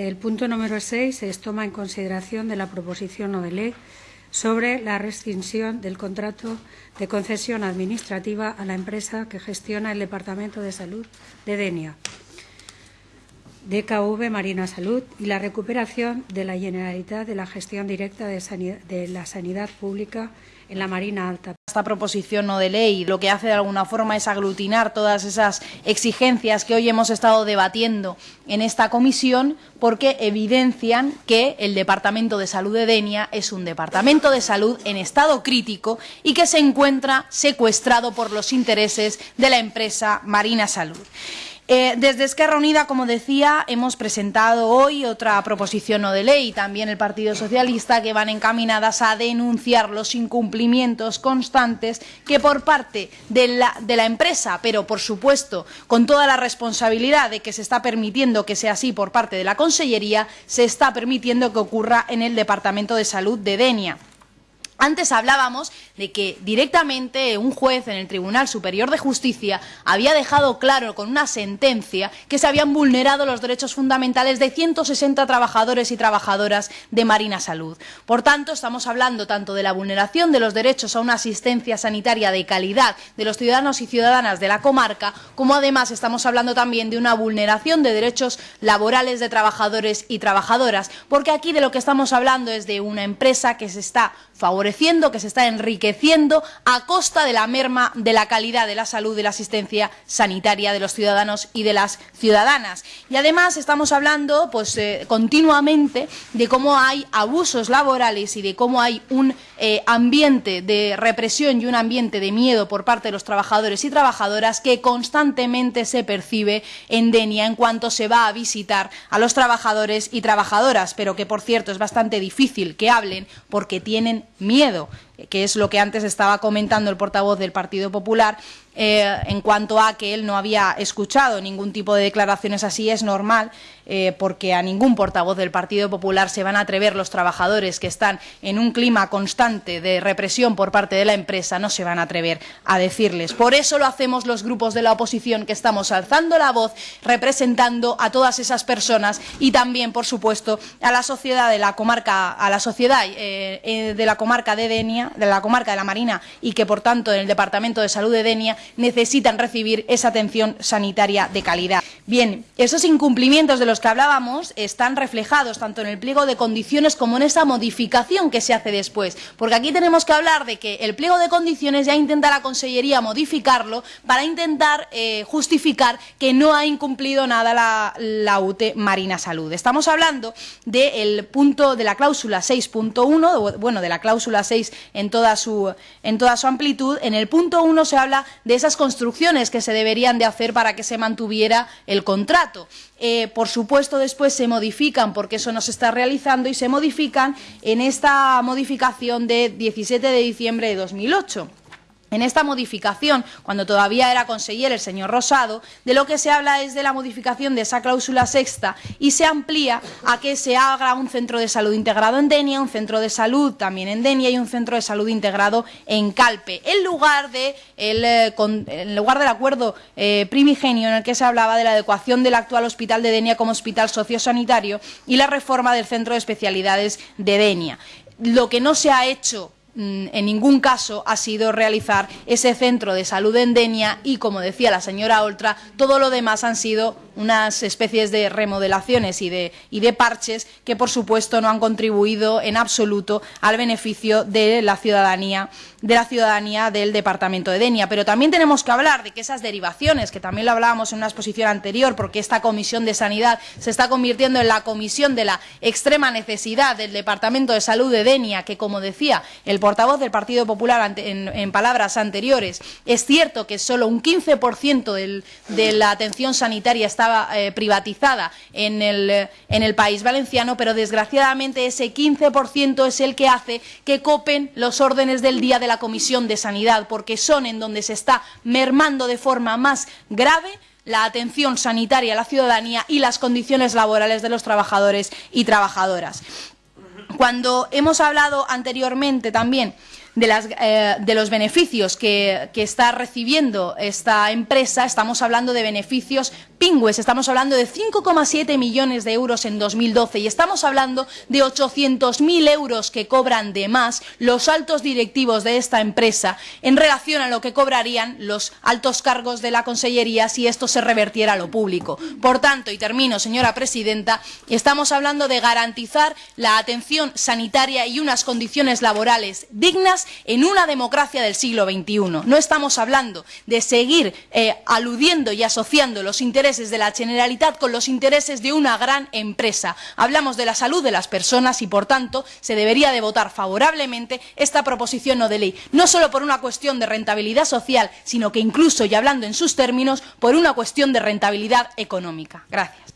El punto número 6 es toma en consideración de la proposición no de ley sobre la rescisión del contrato de concesión administrativa a la empresa que gestiona el Departamento de Salud de Denia, DKV Marina Salud, y la recuperación de la Generalitat de la gestión directa de la sanidad pública en la Marina Alta. Esta proposición no de ley lo que hace de alguna forma es aglutinar todas esas exigencias que hoy hemos estado debatiendo en esta comisión porque evidencian que el Departamento de Salud de Denia es un departamento de salud en estado crítico y que se encuentra secuestrado por los intereses de la empresa Marina Salud. Eh, desde Esquerra Unida, como decía, hemos presentado hoy otra proposición no de ley, también el Partido Socialista, que van encaminadas a denunciar los incumplimientos constantes que por parte de la, de la empresa, pero por supuesto con toda la responsabilidad de que se está permitiendo que sea así por parte de la Consellería, se está permitiendo que ocurra en el Departamento de Salud de Denia. Antes hablábamos de que directamente un juez en el Tribunal Superior de Justicia había dejado claro con una sentencia que se habían vulnerado los derechos fundamentales de 160 trabajadores y trabajadoras de Marina Salud. Por tanto, estamos hablando tanto de la vulneración de los derechos a una asistencia sanitaria de calidad de los ciudadanos y ciudadanas de la comarca, como además estamos hablando también de una vulneración de derechos laborales de trabajadores y trabajadoras, porque aquí de lo que estamos hablando es de una empresa que se está favoreciendo, que se está enriqueciendo a costa de la merma de la calidad de la salud y la asistencia sanitaria de los ciudadanos y de las ciudadanas. Y además estamos hablando pues, eh, continuamente de cómo hay abusos laborales y de cómo hay un eh, ambiente de represión y un ambiente de miedo por parte de los trabajadores y trabajadoras que constantemente se percibe en Denia en cuanto se va a visitar a los trabajadores y trabajadoras, pero que por cierto es bastante difícil que hablen porque tienen miedo, miedo que es lo que antes estaba comentando el portavoz del Partido Popular, eh, en cuanto a que él no había escuchado ningún tipo de declaraciones así, es normal, eh, porque a ningún portavoz del Partido Popular se van a atrever los trabajadores que están en un clima constante de represión por parte de la empresa, no se van a atrever a decirles. Por eso lo hacemos los grupos de la oposición que estamos alzando la voz, representando a todas esas personas y también, por supuesto, a la sociedad de la comarca, a la sociedad eh, de la comarca de Denia, de la comarca de la Marina y que, por tanto, en el Departamento de Salud de Denia necesitan recibir esa atención sanitaria de calidad. Bien, esos incumplimientos de los que hablábamos están reflejados tanto en el pliego de condiciones como en esa modificación que se hace después, porque aquí tenemos que hablar de que el pliego de condiciones ya intenta la Consellería modificarlo para intentar eh, justificar que no ha incumplido nada la, la UTE Marina Salud. Estamos hablando del punto de la cláusula 6.1, bueno, de la cláusula 6 en toda, su, en toda su amplitud. En el punto 1 se habla de esas construcciones que se deberían de hacer para que se mantuviera el contrato. Eh, por supuesto, después se modifican, porque eso no se está realizando, y se modifican en esta modificación de 17 de diciembre de 2008. En esta modificación, cuando todavía era conseller el señor Rosado, de lo que se habla es de la modificación de esa cláusula sexta y se amplía a que se haga un centro de salud integrado en Denia, un centro de salud también en Denia y un centro de salud integrado en Calpe, en lugar, de el, eh, en lugar del acuerdo eh, primigenio en el que se hablaba de la adecuación del actual hospital de Denia como hospital sociosanitario y la reforma del centro de especialidades de Denia. Lo que no se ha hecho en ningún caso ha sido realizar ese centro de salud en Denia y, como decía la señora Oltra, todo lo demás han sido unas especies de remodelaciones y de, parches que, por supuesto, no han contribuido en absoluto al beneficio de la ciudadanía del departamento de Denia. Pero también tenemos que hablar de que esas derivaciones, que también lo hablábamos en una exposición anterior, porque esta comisión de sanidad se está convirtiendo en la comisión de la extrema necesidad del departamento de salud de Denia, que como decía el portavoz del Partido Popular en, palabras anteriores, es cierto que solo un 15% del, de la atención sanitaria eh, privatizada en el, en el país valenciano, pero desgraciadamente ese 15% es el que hace que copen los órdenes del día de la Comisión de Sanidad, porque son en donde se está mermando de forma más grave la atención sanitaria a la ciudadanía y las condiciones laborales de los trabajadores y trabajadoras. Cuando hemos hablado anteriormente también eh, de los beneficios que, que, está recibiendo esta empresa, estamos hablando de beneficios pingües, estamos hablando de 5,7 millones de euros en 2012 y estamos hablando de 800.000 euros que cobran de más los altos directivos de esta empresa en relación a lo que cobrarían los altos cargos de la Consellería si esto se revertiera a lo público. Por tanto, y termino, señora presidenta, estamos hablando de garantizar la atención sanitaria y unas condiciones laborales dignas en una democracia del siglo XXI. No estamos hablando de seguir eh, aludiendo y asociando los intereses de la Generalitat con los intereses de una gran empresa. Hablamos de la salud de las personas y, por tanto, se debería de votar favorablemente esta proposición no de ley, no solo por una cuestión de rentabilidad social, sino que incluso, y hablando en sus términos, por una cuestión de rentabilidad económica. Gracias.